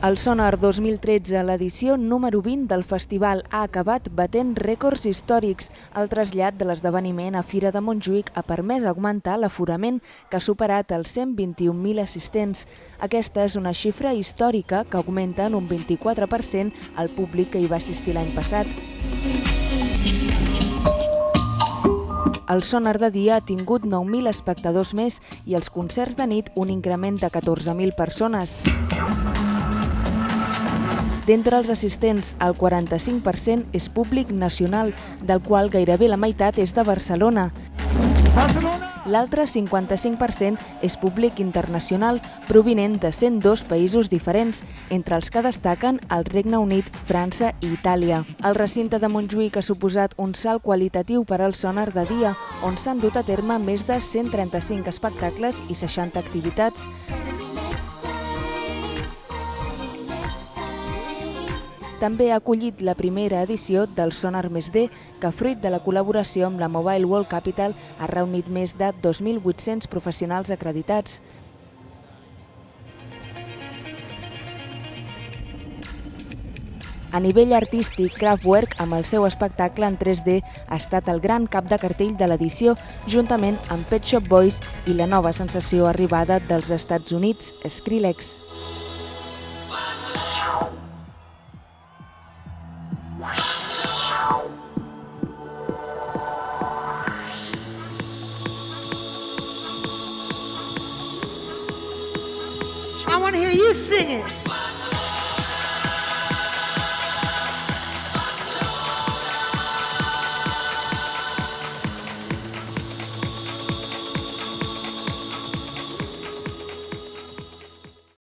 El Sonar 2013, l'edició número 20 del festival, ha acabat batent rècords històrics. El trasllat de l'esdeveniment a Fira de Montjuïc ha permès augmentar l'aforament, que ha superat els 121.000 assistents. Aquesta és una xifra històrica que augmenta en un 24% el públic que hi va assistir l'any passat. El sonar de dia ha tingut 9.000 espectadors més i els concerts de nit un increment de 14.000 persones. D'entre els assistents, el 45% és públic nacional, del qual gairebé la meitat és de Barcelona. L'altre 55% és públic internacional, provinent de 102 països diferents, entre els que destaquen el Regne Unit, França i Itàlia. El recinte de Montjuïc ha suposat un salt qualitatiu per al sonar de dia, on s'han dut a terme més de 135 espectacles i 60 activitats. També ha acollit la primera edició del Sonar Més D, que fruit de la col·laboració amb la Mobile World Capital ha reunit més de 2.800 professionals acreditats. A nivell artístic, Kraftwerk, amb el seu espectacle en 3D, ha estat el gran cap de cartell de l'edició, juntament amb Pet Shop Boys i la nova sensació arribada dels Estats Units, Skrillex. Want to hear you sing it.